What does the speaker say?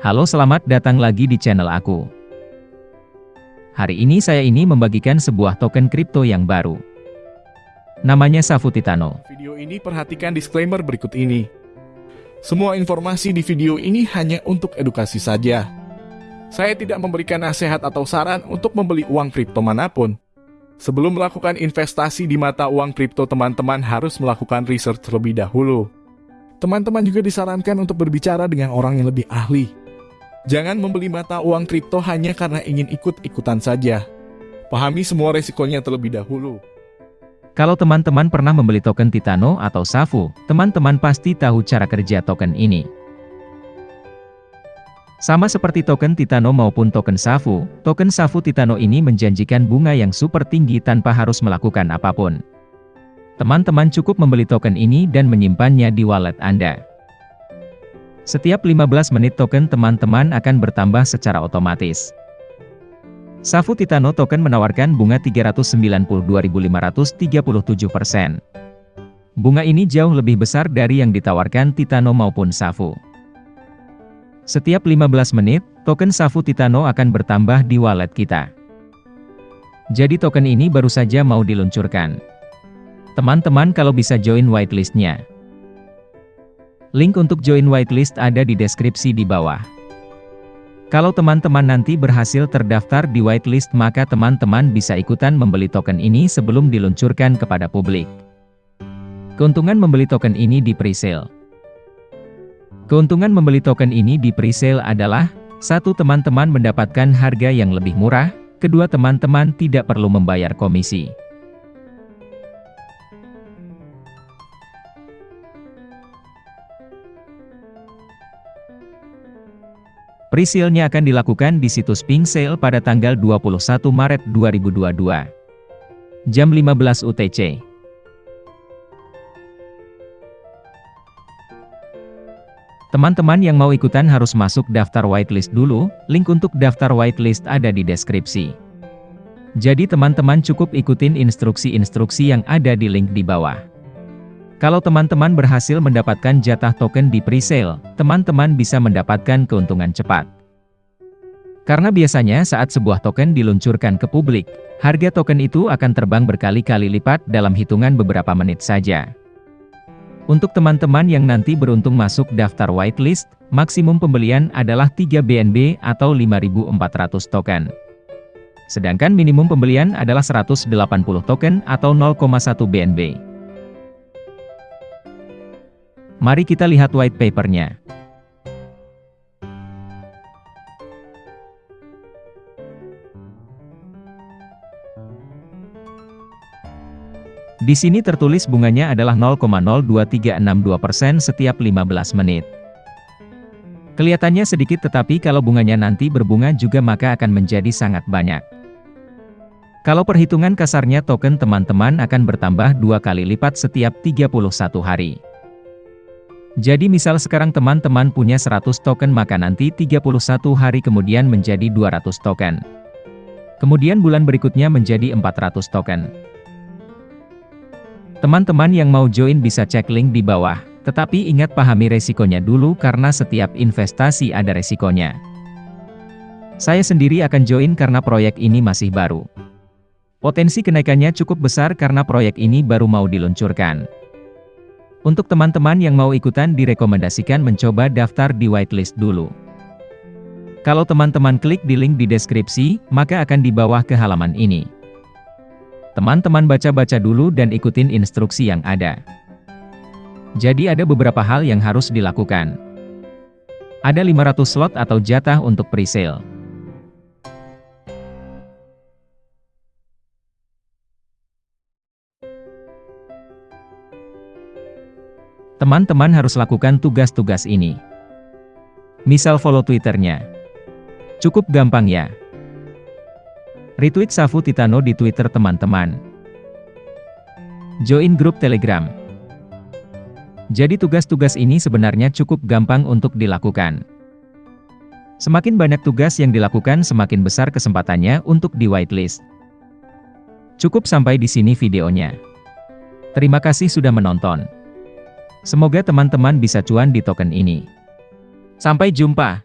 Halo selamat datang lagi di channel aku. Hari ini saya ini membagikan sebuah token kripto yang baru. Namanya Safu Titano. Video ini perhatikan disclaimer berikut ini. Semua informasi di video ini hanya untuk edukasi saja. Saya tidak memberikan nasihat atau saran untuk membeli uang kripto mana pun. Sebelum melakukan investasi di mata uang kripto, teman-teman harus melakukan research terlebih dahulu. Teman-teman juga disarankan untuk berbicara dengan orang yang lebih ahli. Jangan membeli mata uang kripto hanya karena ingin ikut-ikutan saja. Pahami semua resikonya terlebih dahulu. Kalau teman-teman pernah membeli token Titano atau Safu, teman-teman pasti tahu cara kerja token ini. Sama seperti token Titano maupun token Safu, token Safu Titano ini menjanjikan bunga yang super tinggi tanpa harus melakukan apa pun. Teman-teman cukup membeli token ini dan menyimpannya di wallet Anda. Setiap 15 menit token teman-teman akan bertambah secara otomatis. Safu Titano token menawarkan bunga 392.537%. Bunga ini jauh lebih besar dari yang ditawarkan Titano maupun Safu. Setiap 15 menit, token Safu Titano akan bertambah di wallet kita. Jadi token ini baru saja mau diluncurkan. Teman-teman kalau bisa join whitelistnya. Link untuk join whitelist ada di deskripsi di bawah. Kalau teman-teman nanti berhasil terdaftar di whitelist maka teman-teman bisa ikutan membeli token ini sebelum diluncurkan kepada publik. Keuntungan membeli token ini di presale. Keuntungan membeli token ini di presale adalah, satu teman-teman mendapatkan harga yang lebih murah, kedua teman-teman tidak perlu membayar komisi. Presale-nya akan dilakukan di situs Pink Sale pada tanggal 21 Maret 2022. Jam 15 UTC. Teman-teman yang mau ikutan harus masuk daftar whitelist dulu, link untuk daftar whitelist ada di deskripsi. Jadi teman-teman cukup ikutin instruksi-instruksi yang ada di link di bawah. Kalau teman-teman berhasil mendapatkan jatah token di presale, teman-teman bisa mendapatkan keuntungan cepat. Karena biasanya saat sebuah token diluncurkan ke publik, harga token itu akan terbang berkali-kali lipat dalam hitungan beberapa menit saja. Untuk teman-teman yang nanti beruntung masuk daftar whitelist, maksimum pembelian adalah 3 BNB atau 5.400 token. Sedangkan minimum pembelian adalah 180 token atau 0,1 BNB. Mari kita lihat white papernya. Di sini tertulis bunganya adalah 0,02362% setiap 15 menit. Kelihatannya sedikit tetapi kalau bunganya nanti berbunga juga maka akan menjadi sangat banyak. Kalau perhitungan kasarnya token teman-teman akan bertambah dua kali lipat setiap 31 hari. Jadi misal sekarang teman-teman punya 100 token maka nanti 31 hari kemudian menjadi 200 token. Kemudian bulan berikutnya menjadi 400 token. Teman-teman yang mau join bisa cek link di bawah, tetapi ingat pahami resikonya dulu karena setiap investasi ada resikonya. Saya sendiri akan join karena proyek ini masih baru. Potensi kenaikannya cukup besar karena proyek ini baru mau diluncurkan. Untuk teman-teman yang mau ikutan direkomendasikan mencoba daftar di whitelist dulu. Kalau teman-teman klik di link di deskripsi, maka akan di bawah ke halaman ini. Teman-teman baca-baca dulu dan ikutin instruksi yang ada. Jadi ada beberapa hal yang harus dilakukan. Ada 500 slot atau jatah untuk presale. Teman-teman harus lakukan tugas-tugas ini. Misal follow Twitternya. Cukup gampang ya. Retweet Safu Titano di Twitter teman-teman. Join grup Telegram. Jadi tugas-tugas ini sebenarnya cukup gampang untuk dilakukan. Semakin banyak tugas yang dilakukan semakin besar kesempatannya untuk di whitelist. Cukup sampai di sini videonya. Terima kasih sudah menonton. Semoga teman-teman bisa cuan di token ini. Sampai jumpa.